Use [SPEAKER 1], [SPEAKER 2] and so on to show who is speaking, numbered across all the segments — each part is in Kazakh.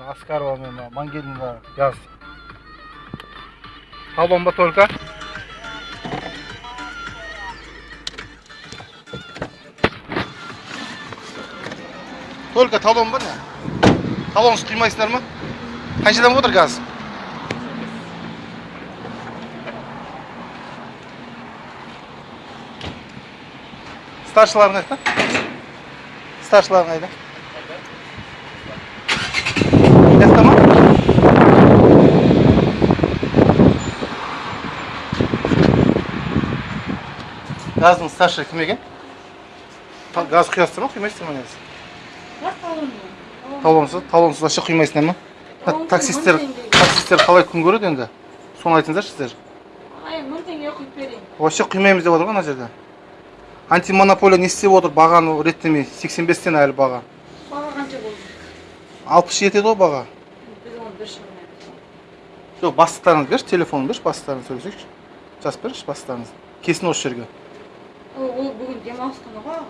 [SPEAKER 1] аскарова мен мына мангелдинға газ талон ба только только талон ба не талонсыз құймайсыңдар ма қаншадан отыр газ старшыларың қайда старшыларың қайда жақта ма газдың старший кім екен? Газ құясыздар ма құймайсыздар ма негізі? Талонсыз талонсыз вообще құймайсыңдар ма? Мына таксисттер
[SPEAKER 2] теңге.
[SPEAKER 1] таксисттер қалай күн көреді енді? Соны айтыңыздаршы сіздер.
[SPEAKER 2] Мың теңге құйып берейін.
[SPEAKER 1] вообще құймаймыз деп отыр ғой ана жерде. Антимонополия не істеп отыр бағаны реттемей сексен бестен әлі баға.
[SPEAKER 2] Баға қанша болды?
[SPEAKER 1] алпыс жетеді ғой баға.
[SPEAKER 2] Біз оны бір
[SPEAKER 1] жоқ бастықтарыңыз берші телефонын берші бастықтарыңыз сөйлесейікші. Жазып берші бастықтарыңыз келсін осы жерге.
[SPEAKER 2] Ол бүгін демалыс күні ғой.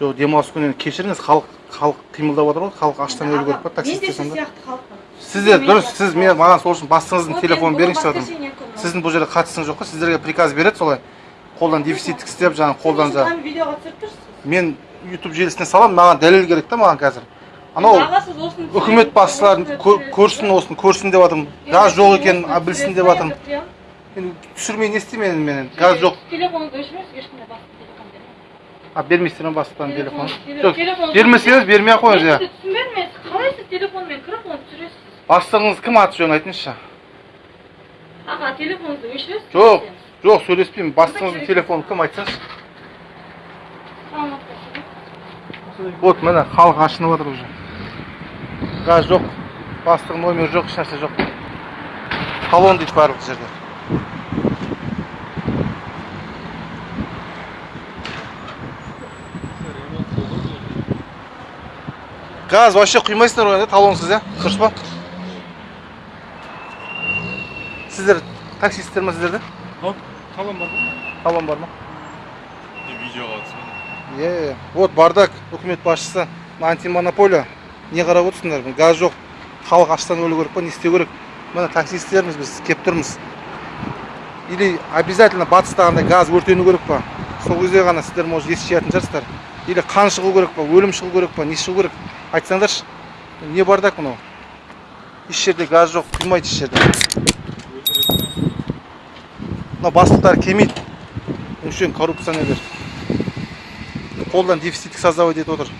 [SPEAKER 1] жоқ демалыс күні кешіріңіз халық халық қимылдап отыр ғой халық аштан өлу керек па таксисттер
[SPEAKER 2] сияқты халықпын.
[SPEAKER 1] сіздер дұрыс сіз мен маған сол үшін бастығыңыздың телефонын
[SPEAKER 2] енді
[SPEAKER 1] беріңізші жатырмын сіздің бұл жерде қатысыңыз жоқ қой сіздерге приказ береді солай. Қолдан дефициттік істеп жаңағы қолдан жаңағы
[SPEAKER 2] видеоға түсіріп тұрсыз.
[SPEAKER 1] мен ютуб желісіне саламын маған дәлел керек та маған қазір. Анау үкімет басшыларын көрсін осыны көрсін деп жатырмын газ жоқ екенін білсін деп жатырмын. Енді түсірмей не істеймін енді мен газ жоқ
[SPEAKER 2] Телефоныңызды өшіріңіз, ешкімге басқа телефон бермеңіз.
[SPEAKER 1] а бермейсіздер ма бастықтан телефон
[SPEAKER 2] Телефон-
[SPEAKER 1] жоқ
[SPEAKER 2] телефон-
[SPEAKER 1] бермесеңіз бермей ақ қойыңыз иә
[SPEAKER 2] түсінбедім мен. Қалай сіз телефонмен кіріп оны түсіресіз?
[SPEAKER 1] бастығыңыз кім аты жөнін айтыңызшы
[SPEAKER 2] Аға, телефоныңызды өшіресіз?
[SPEAKER 1] жоқ жоқ сөйлеспеймін бастығыңыздың телефоны кім айтсаңызшы вот міне халық ашынып жатыр уже газ жоқ бастығының номері жоқ ешнәрсе жоқ талон дейді барлық жерде газ вообще құймайсыздар ғой талонсыз иә дұрыс па? Сіздер таксисттер ма сіздерде
[SPEAKER 3] талон бар ма?
[SPEAKER 1] Талон бар ма?
[SPEAKER 3] Видеоға түсірген
[SPEAKER 1] Е, вот бардак үкімет басшысы. Мына антимонополия не қарап отырсыңдар. Газ жоқ халық аштан өлу керек па не істеу керек? Міне таксисттерміз біз келіп тұрмыз. Или обязательно батыстағындай газ өртену керек па? Сол кезде ғана сіздер может ес жиятын шығарсыздар. Или қан шығу керек па өлім шығу керек па не шығу керек? Айтсаңдаршы не бардак мынау? Еш жерде газ жоқ құймайды еш жерде. Мынау бастықтар келмейді өңшең коррупционерлер. Қолдан дефициттік создавать етіп отыр.